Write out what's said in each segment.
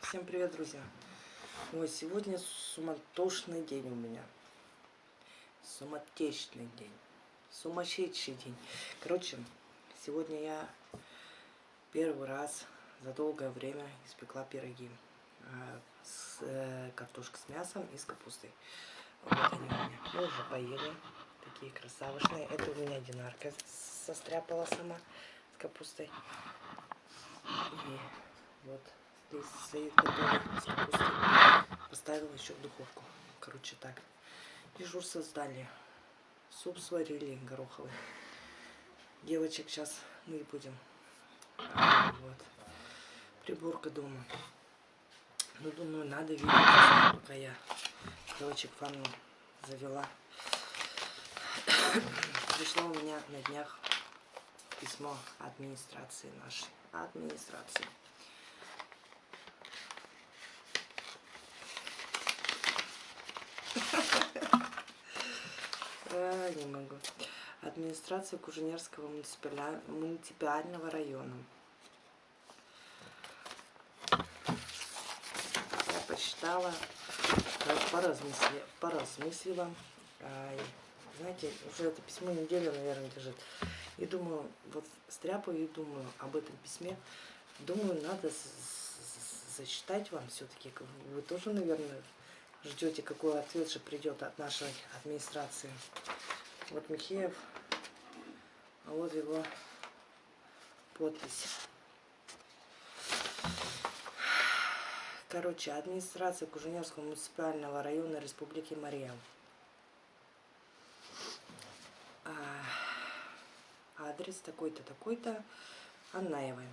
Всем привет, друзья! Ой, сегодня суматошный день у меня. Суматечный день. Сумасшедший день. Короче, сегодня я первый раз за долгое время испекла пироги. А, с э, картошкой с мясом и с капустой. Вот они у меня. Мы уже поели. Такие красавышные. Это у меня динарка состряпала сама с капустой. И вот здесь стоит готовый. Поставила еще в духовку. Короче, так. Дежурство сдали. Суп сварили гороховый. Девочек сейчас мы будем. Вот. Приборка дома. Ну, думаю, надо видеть, пока я девочек ванну завела. Пришло у меня на днях письмо администрации нашей. Администрации. А, не могу. Администрация Куженерского муниципального района. Я посчитала, поразмыслила, поразмыслила. Знаете, уже это письмо неделю, наверное, лежит. И думаю, вот стряпаю и думаю об этом письме. Думаю, надо зачитать вам все-таки. Вы тоже, наверное, ждете, какой ответ же придет от нашей администрации. Вот Михеев, а вот его подпись. Короче, администрация Куженевского муниципального района Республики Мария. А, адрес такой-то, такой-то, Аннаевой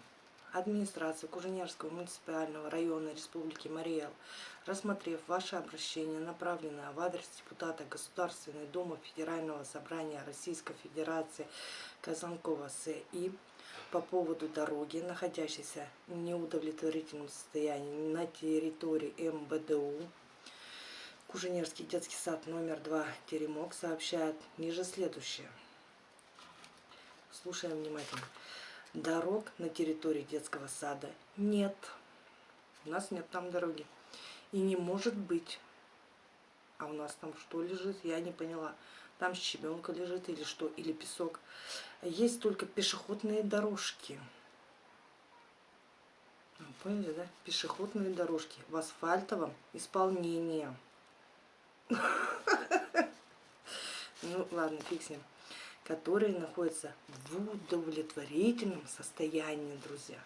администрации Куженерского муниципального района Республики Мариэл, рассмотрев ваше обращение, направленное в адрес депутата Государственной Думы Федерального собрания Российской Федерации Казанкова С.И. по поводу дороги, находящейся в неудовлетворительном состоянии на территории МБДУ, Куженерский детский сад номер 2 Теремок сообщает ниже следующее. Слушаем внимательно. Дорог на территории детского сада нет. У нас нет там дороги. И не может быть. А у нас там что лежит, я не поняла. Там щебенка лежит или что, или песок. Есть только пешеходные дорожки. Ну, поняли, да? Пешеходные дорожки в асфальтовом исполнении. Ну, ладно, фиг с ним которые находятся в удовлетворительном состоянии, друзья.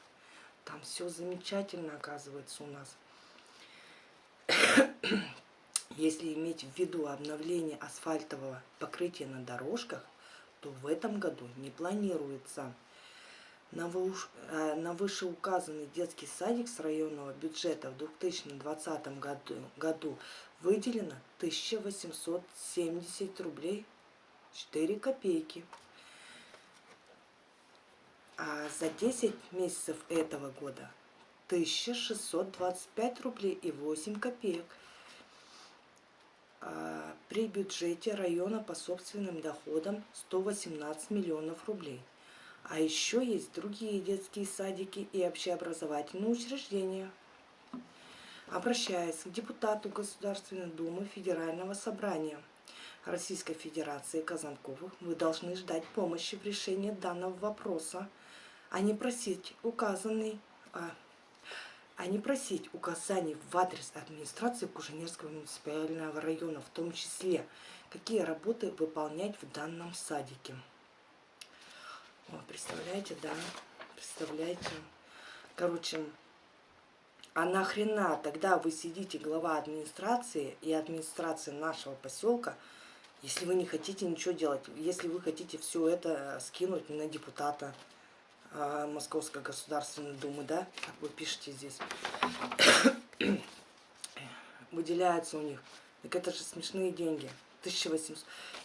Там все замечательно оказывается у нас. Если иметь в виду обновление асфальтового покрытия на дорожках, то в этом году не планируется. На э, вышеуказанный детский садик с районного бюджета в 2020 году, году выделено 1870 рублей 4 копейки. А за 10 месяцев этого года 1625 рублей и 8 копеек. А при бюджете района по собственным доходам 118 миллионов рублей. А еще есть другие детские садики и общеобразовательные учреждения. Обращаясь к депутату Государственной Думы Федерального собрания – Российской Федерации Казанковых, вы должны ждать помощи в решении данного вопроса, а не просить указанный, а, а не просить указаний в адрес администрации Куженерского муниципального района, в том числе, какие работы выполнять в данном садике. О, представляете, да, представляете. Короче, а нахрена тогда вы сидите глава администрации и администрации нашего поселка, если вы не хотите ничего делать, если вы хотите все это скинуть на депутата э, Московской Государственной Думы, да, как вы пишете здесь, выделяется у них, так это же смешные деньги, 1800,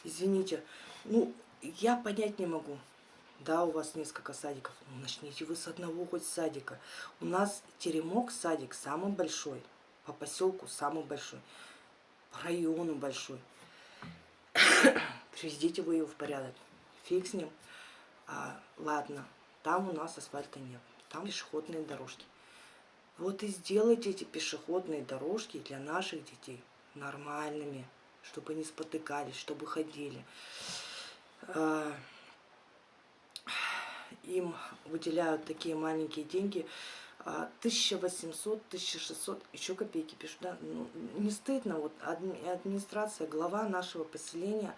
извините, ну, я понять не могу, да, у вас несколько садиков, ну, начните вы с одного хоть садика, у нас Теремок садик самый большой, по поселку самый большой, по району большой, Приведите вы его в порядок. Фиг с ним. А, ладно, там у нас асфальта нет. там пешеходные дорожки. Вот и сделайте эти пешеходные дорожки для наших детей нормальными, чтобы не спотыкались, чтобы ходили. А, им выделяют такие маленькие деньги, 1800, 1600, еще копейки пишут, да, ну, не стыдно, вот администрация, глава нашего поселения,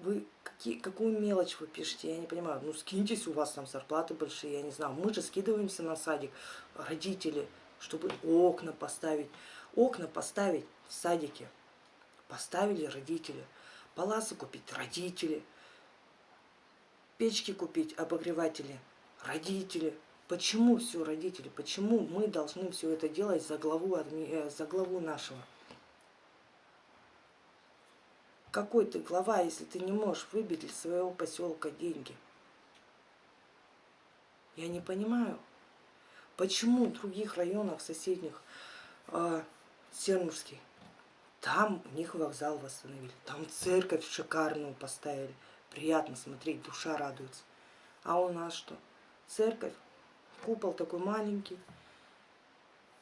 вы какие, какую мелочь вы пишете, я не понимаю, ну скиньтесь, у вас там зарплаты большие, я не знаю, мы же скидываемся на садик, родители, чтобы окна поставить, окна поставить в садике, поставили родители, паласы купить родители, печки купить, обогреватели, родители, Почему все родители? Почему мы должны все это делать за главу, э, за главу нашего? Какой ты глава, если ты не можешь выбить из своего поселка деньги? Я не понимаю, почему в других районах соседних, э, Сермурский, там у них вокзал восстановили, там церковь шикарную поставили, приятно смотреть, душа радуется. А у нас что? Церковь Купол такой маленький.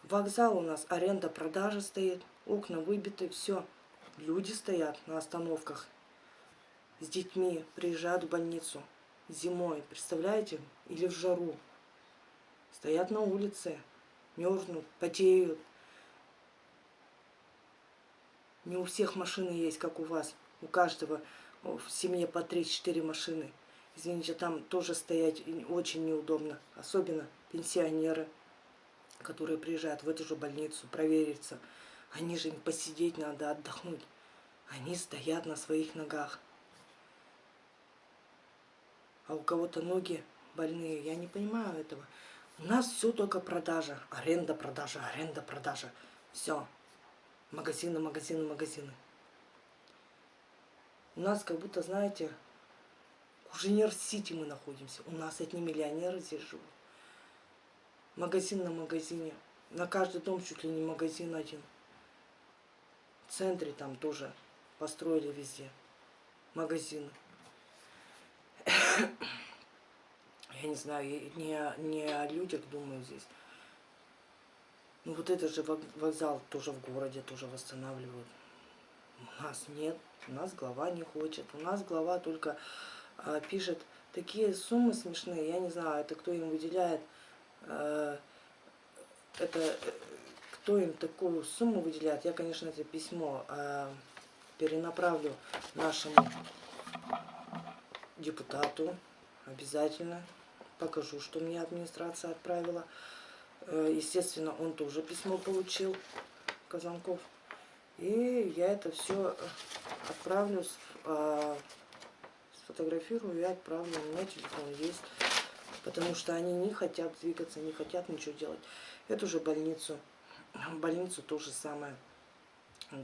Вокзал у нас аренда-продажа стоит. Окна выбиты, все. Люди стоят на остановках с детьми, приезжают в больницу зимой, представляете? Или в жару. Стоят на улице, мерзнут, потеют. Не у всех машины есть, как у вас. У каждого в семье по 3-4 машины. Извините, там тоже стоять очень неудобно. Особенно пенсионеры, которые приезжают в эту же больницу провериться. Они же им посидеть надо, отдохнуть. Они стоят на своих ногах. А у кого-то ноги больные. Я не понимаю этого. У нас все только продажа. Аренда, продажа, аренда, продажа. Все. Магазины, магазины, магазины. У нас как будто, знаете, Куженер-Сити мы находимся. У нас одни миллионеры здесь живут. Магазин на магазине. На каждый дом чуть ли не магазин один. В центре там тоже построили везде магазины. Я не знаю, не, не о людях думаю здесь. Ну вот это же вокзал тоже в городе тоже восстанавливают. У нас нет, у нас глава не хочет. У нас глава только пишет такие суммы смешные, я не знаю, это кто им выделяет, а, это э, кто им такую сумму выделяет, я, конечно, это письмо а, перенаправлю нашему депутату обязательно, покажу, что мне администрация отправила. Э, естественно, он тоже письмо получил, Казанков. И я это все отправлю сфотографирую и отправлю. У меня телефон есть. Потому что они не хотят двигаться, не хотят ничего делать. Эту же больницу, больницу то же самое,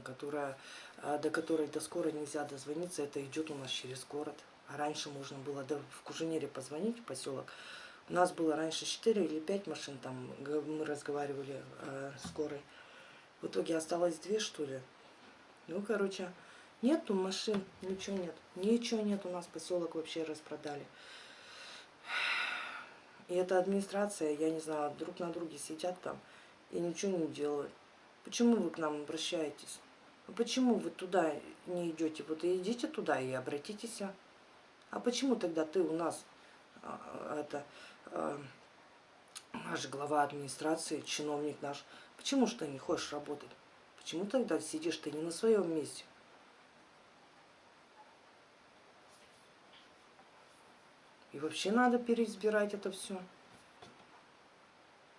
которая, а, до которой до скорой нельзя дозвониться. Это идет у нас через город. А раньше можно было да, в Куженере позвонить, в поселок. У нас было раньше 4 или 5 машин, там мы разговаривали э, скорой. В итоге осталось две, что ли. Ну, короче, Нету машин, ничего нет. Ничего нет, у нас поселок вообще распродали. И эта администрация, я не знаю, друг на друге сидят там и ничего не делают. Почему вы к нам обращаетесь? А почему вы туда не идете? Вот и идите туда и обратитесь. А почему тогда ты у нас, а, это, а, наш глава администрации, чиновник наш, почему ты не хочешь работать? Почему тогда сидишь ты не на своем месте? И вообще надо переизбирать это все.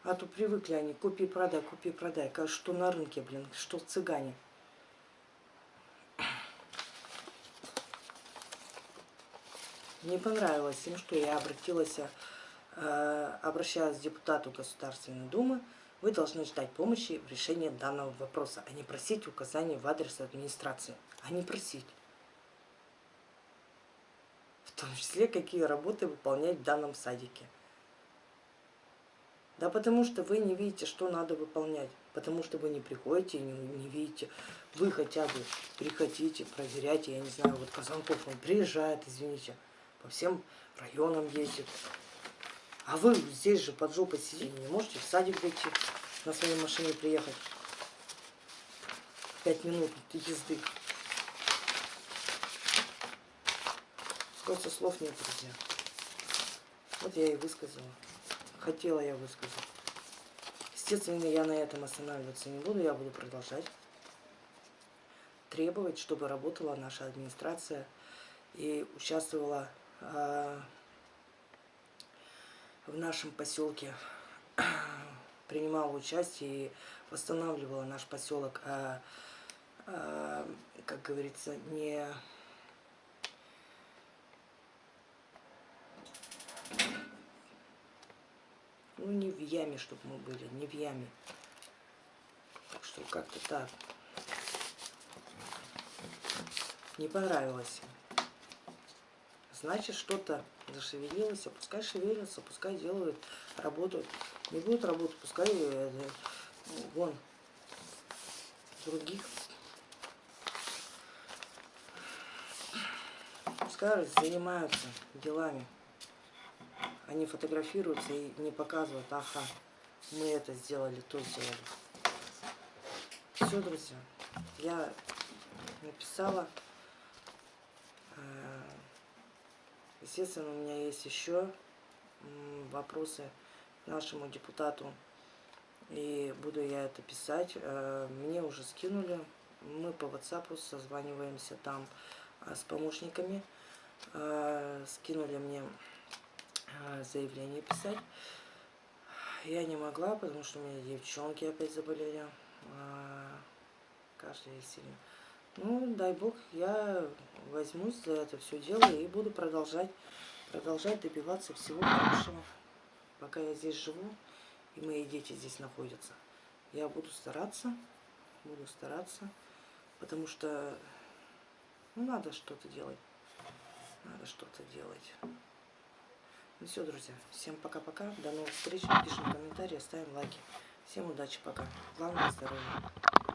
А то привыкли они, купи-продай, купи-продай. Что на рынке, блин, что цыгане. Не понравилось им, что я обратилась, э, обращалась к депутату Государственной Думы. Вы должны ждать помощи в решении данного вопроса, а не просить указаний в адрес администрации, а не просить том числе, какие работы выполнять в данном садике. Да потому что вы не видите, что надо выполнять. Потому что вы не приходите и не, не видите. Вы хотя бы приходите, проверяйте. Я не знаю, вот Казанков, он приезжает, извините, по всем районам ездит. А вы здесь же под жопой сидите, не можете в садик дойти, на своей машине приехать. Пять минут езды. Просто слов нет, друзья. Вот я и высказала. Хотела я высказать. Естественно, я на этом останавливаться не буду, я буду продолжать требовать, чтобы работала наша администрация и участвовала э, в нашем поселке, принимала участие и восстанавливала наш поселок, а, а, как говорится, не ну не в яме, чтобы мы были, не в яме. Так что как-то так. Не понравилось Значит, что-то зашевелилось, а пускай шевелится, пускай делают, работают. Не будет работать, пускай э, вон других. Пускай занимаются делами. Они фотографируются и не показывают, ага, мы это сделали, то сделали. Все, друзья, я написала. Э, естественно, у меня есть еще вопросы нашему депутату. И буду я это писать. Э, мне уже скинули. Мы по WhatsApp созваниваемся там э, с помощниками. Скинули мне заявление писать. Я не могла, потому что у меня девчонки опять заболели. Каждый сильно. Ну, дай бог, я возьмусь за это все дело и буду продолжать, продолжать добиваться всего хорошего. Пока я здесь живу, и мои дети здесь находятся. Я буду стараться, буду стараться, потому что ну, надо что-то делать. Надо что-то делать. Ну все, друзья, всем пока-пока, до новых встреч, пишем комментарии, ставим лайки. Всем удачи, пока. Главное здоровье.